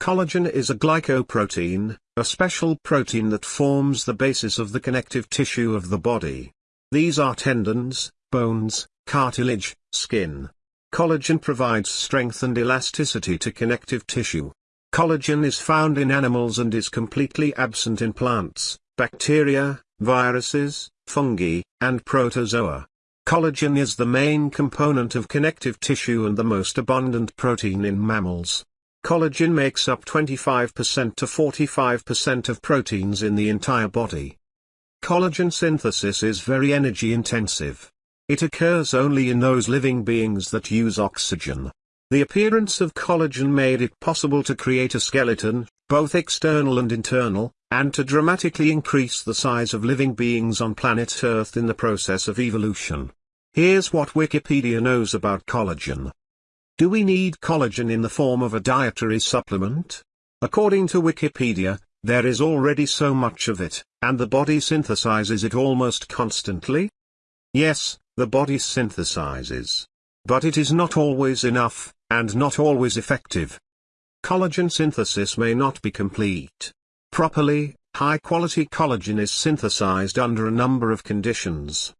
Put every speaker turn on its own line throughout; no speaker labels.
Collagen is a glycoprotein, a special protein that forms the basis of the connective tissue of the body. These are tendons, bones, cartilage, skin. Collagen provides strength and elasticity to connective tissue. Collagen is found in animals and is completely absent in plants, bacteria, viruses, fungi, and protozoa. Collagen is the main component of connective tissue and the most abundant protein in mammals. Collagen makes up 25% to 45% of proteins in the entire body. Collagen synthesis is very energy intensive. It occurs only in those living beings that use oxygen. The appearance of collagen made it possible to create a skeleton, both external and internal, and to dramatically increase the size of living beings on planet Earth in the process of evolution. Here's what Wikipedia knows about collagen. Do we need collagen in the form of a dietary supplement? According to Wikipedia, there is already so much of it, and the body synthesizes it almost constantly? Yes, the body synthesizes. But it is not always enough, and not always effective. Collagen synthesis may not be complete. Properly, high-quality collagen is synthesized under a number of conditions.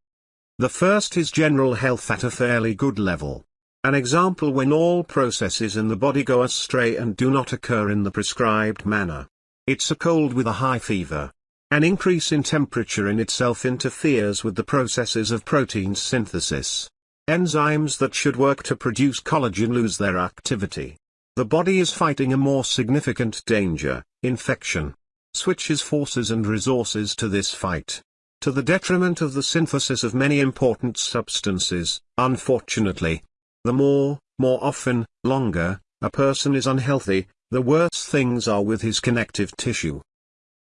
The first is general health at a fairly good level. An example when all processes in the body go astray and do not occur in the prescribed manner. It's a cold with a high fever. An increase in temperature in itself interferes with the processes of protein synthesis. Enzymes that should work to produce collagen lose their activity. The body is fighting a more significant danger, infection. Switches forces and resources to this fight. To the detriment of the synthesis of many important substances, unfortunately. The more, more often, longer, a person is unhealthy, the worse things are with his connective tissue.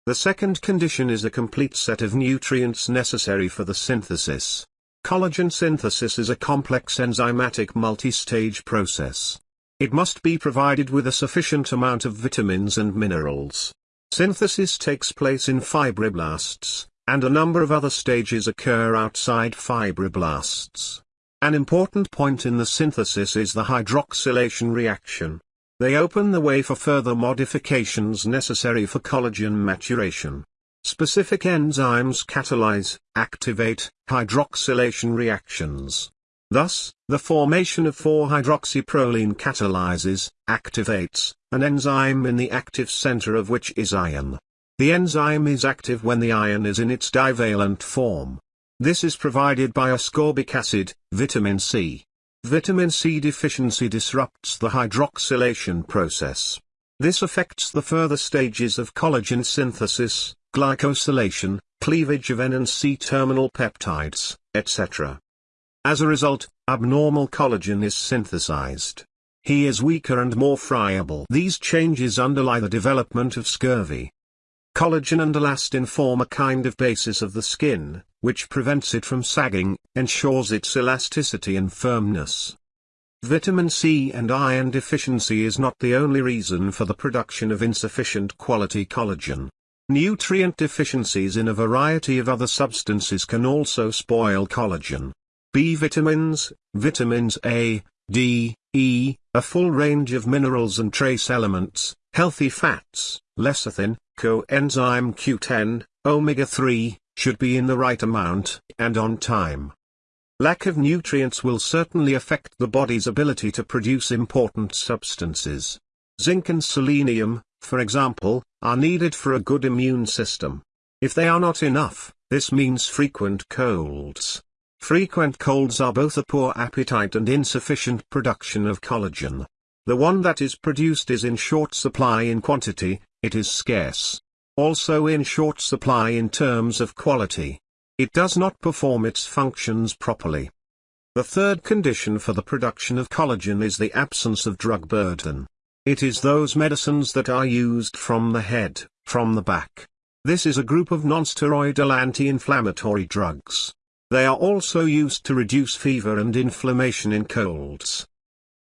The second condition is a complete set of nutrients necessary for the synthesis. Collagen synthesis is a complex enzymatic multi-stage process. It must be provided with a sufficient amount of vitamins and minerals. Synthesis takes place in fibroblasts, and a number of other stages occur outside fibroblasts. An important point in the synthesis is the hydroxylation reaction. They open the way for further modifications necessary for collagen maturation. Specific enzymes catalyze, activate, hydroxylation reactions. Thus, the formation of 4-hydroxyproline catalyzes, activates, an enzyme in the active center of which is iron. The enzyme is active when the iron is in its divalent form. This is provided by ascorbic acid, vitamin C. Vitamin C deficiency disrupts the hydroxylation process. This affects the further stages of collagen synthesis, glycosylation, cleavage of N and C terminal peptides, etc. As a result, abnormal collagen is synthesized. He is weaker and more friable. These changes underlie the development of scurvy. Collagen and elastin form a kind of basis of the skin, which prevents it from sagging, ensures its elasticity and firmness. Vitamin C and iron deficiency is not the only reason for the production of insufficient quality collagen. Nutrient deficiencies in a variety of other substances can also spoil collagen. B vitamins, vitamins A, D, E, a full range of minerals and trace elements, healthy fats, lecithin, coenzyme Q10, omega-3, should be in the right amount, and on time. Lack of nutrients will certainly affect the body's ability to produce important substances. Zinc and selenium, for example, are needed for a good immune system. If they are not enough, this means frequent colds. Frequent colds are both a poor appetite and insufficient production of collagen. The one that is produced is in short supply in quantity, it is scarce. Also in short supply in terms of quality. It does not perform its functions properly. The third condition for the production of collagen is the absence of drug burden. It is those medicines that are used from the head, from the back. This is a group of nonsteroidal anti-inflammatory drugs. They are also used to reduce fever and inflammation in colds.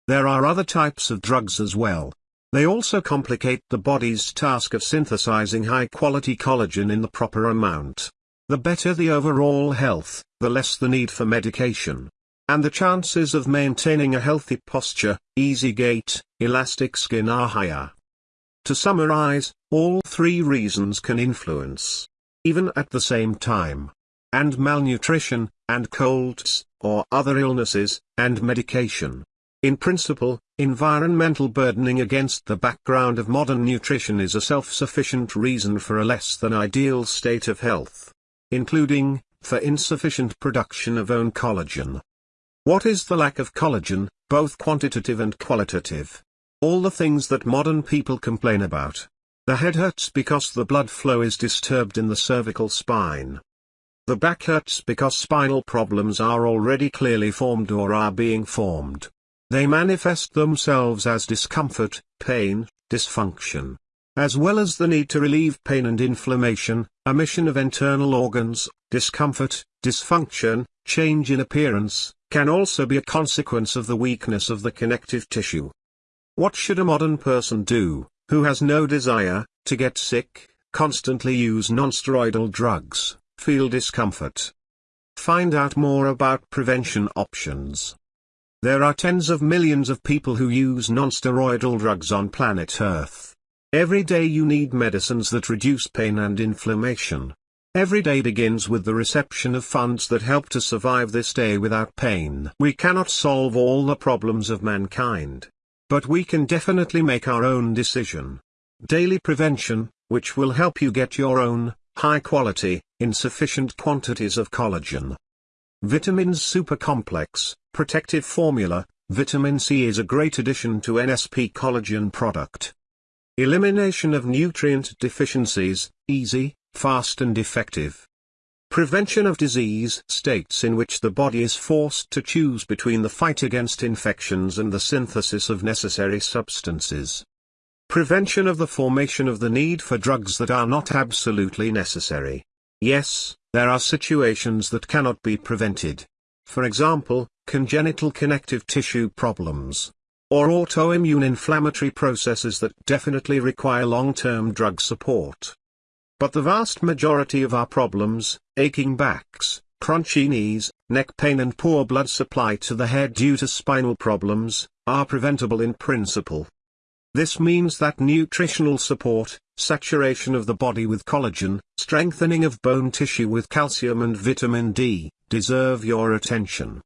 There are other types of drugs as well. They also complicate the body's task of synthesizing high-quality collagen in the proper amount. The better the overall health, the less the need for medication and the chances of maintaining a healthy posture, easy gait, elastic skin are higher. To summarize, all three reasons can influence, even at the same time, and malnutrition, and colds, or other illnesses, and medication. In principle, environmental burdening against the background of modern nutrition is a self-sufficient reason for a less than ideal state of health. Including, for insufficient production of own collagen. What is the lack of collagen, both quantitative and qualitative? All the things that modern people complain about. The head hurts because the blood flow is disturbed in the cervical spine. The back hurts because spinal problems are already clearly formed or are being formed. They manifest themselves as discomfort, pain, dysfunction. As well as the need to relieve pain and inflammation, omission of internal organs, discomfort, dysfunction, change in appearance, can also be a consequence of the weakness of the connective tissue. What should a modern person do, who has no desire, to get sick, constantly use nonsteroidal drugs, feel discomfort? Find out more about prevention options. There are tens of millions of people who use nonsteroidal drugs on planet Earth. Every day you need medicines that reduce pain and inflammation. Every day begins with the reception of funds that help to survive this day without pain. We cannot solve all the problems of mankind. But we can definitely make our own decision. Daily prevention, which will help you get your own, high quality, in sufficient quantities of collagen. Vitamins Super Complex, Protective Formula, Vitamin C is a great addition to NSP collagen product. Elimination of nutrient deficiencies, easy, fast and effective. Prevention of disease states in which the body is forced to choose between the fight against infections and the synthesis of necessary substances. Prevention of the formation of the need for drugs that are not absolutely necessary. Yes, there are situations that cannot be prevented. For example, congenital connective tissue problems. Or autoimmune inflammatory processes that definitely require long-term drug support. But the vast majority of our problems, aching backs, crunchy knees, neck pain and poor blood supply to the head due to spinal problems, are preventable in principle. This means that nutritional support, saturation of the body with collagen, strengthening of bone tissue with calcium and vitamin D, deserve your attention.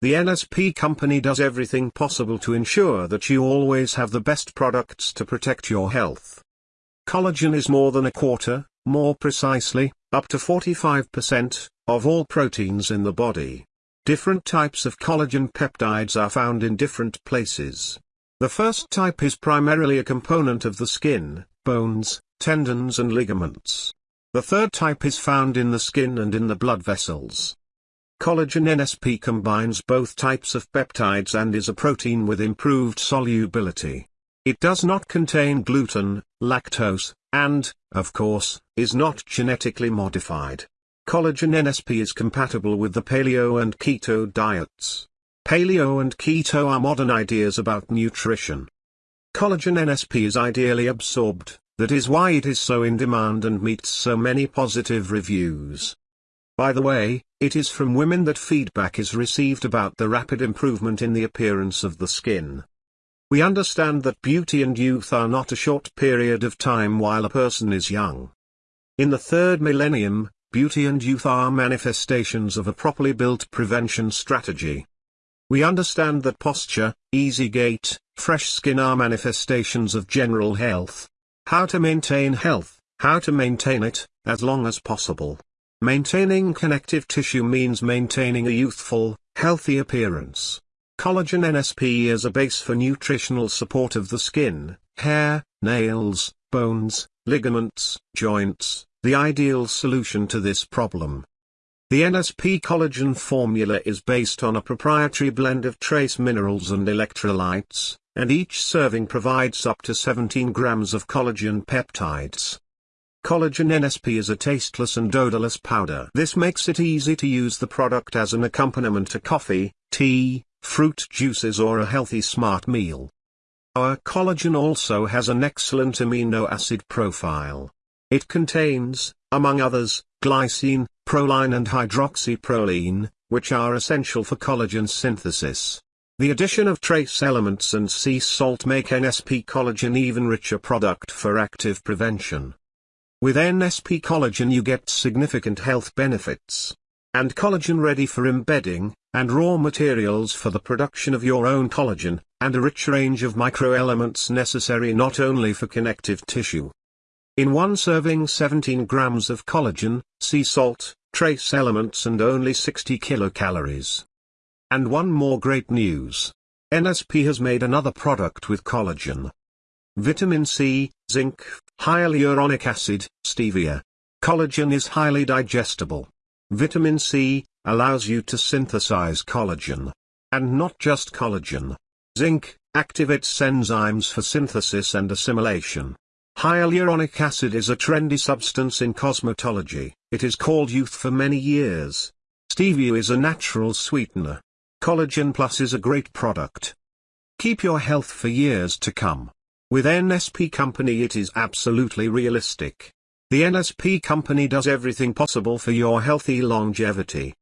The NSP company does everything possible to ensure that you always have the best products to protect your health. Collagen is more than a quarter, more precisely, up to 45%, of all proteins in the body. Different types of collagen peptides are found in different places. The first type is primarily a component of the skin, bones, tendons and ligaments. The third type is found in the skin and in the blood vessels. Collagen NSP combines both types of peptides and is a protein with improved solubility. It does not contain gluten, lactose, and, of course, is not genetically modified. Collagen NSP is compatible with the paleo and keto diets. Paleo and keto are modern ideas about nutrition. Collagen NSP is ideally absorbed, that is why it is so in demand and meets so many positive reviews. By the way, it is from women that feedback is received about the rapid improvement in the appearance of the skin. We understand that beauty and youth are not a short period of time while a person is young. In the third millennium, beauty and youth are manifestations of a properly built prevention strategy. We understand that posture, easy gait, fresh skin are manifestations of general health. How to maintain health, how to maintain it, as long as possible. Maintaining connective tissue means maintaining a youthful, healthy appearance. Collagen NSP is a base for nutritional support of the skin, hair, nails, bones, ligaments, joints, the ideal solution to this problem. The NSP collagen formula is based on a proprietary blend of trace minerals and electrolytes, and each serving provides up to 17 grams of collagen peptides. Collagen NSP is a tasteless and odorless powder. This makes it easy to use the product as an accompaniment to coffee, tea, fruit juices or a healthy smart meal. Our collagen also has an excellent amino acid profile. It contains, among others, glycine, proline and hydroxyproline, which are essential for collagen synthesis. The addition of trace elements and sea salt make NSP collagen even richer product for active prevention. With NSP collagen you get significant health benefits. And collagen ready for embedding, and raw materials for the production of your own collagen, and a rich range of microelements necessary not only for connective tissue. In one serving 17 grams of collagen, sea salt, trace elements and only 60 kilocalories. And one more great news. NSP has made another product with collagen. Vitamin C, zinc, hyaluronic acid, stevia. Collagen is highly digestible. Vitamin C allows you to synthesize collagen. And not just collagen. Zinc activates enzymes for synthesis and assimilation. Hyaluronic acid is a trendy substance in cosmetology. It is called youth for many years. Stevia is a natural sweetener. Collagen Plus is a great product. Keep your health for years to come. With NSP Company it is absolutely realistic. The NSP Company does everything possible for your healthy longevity.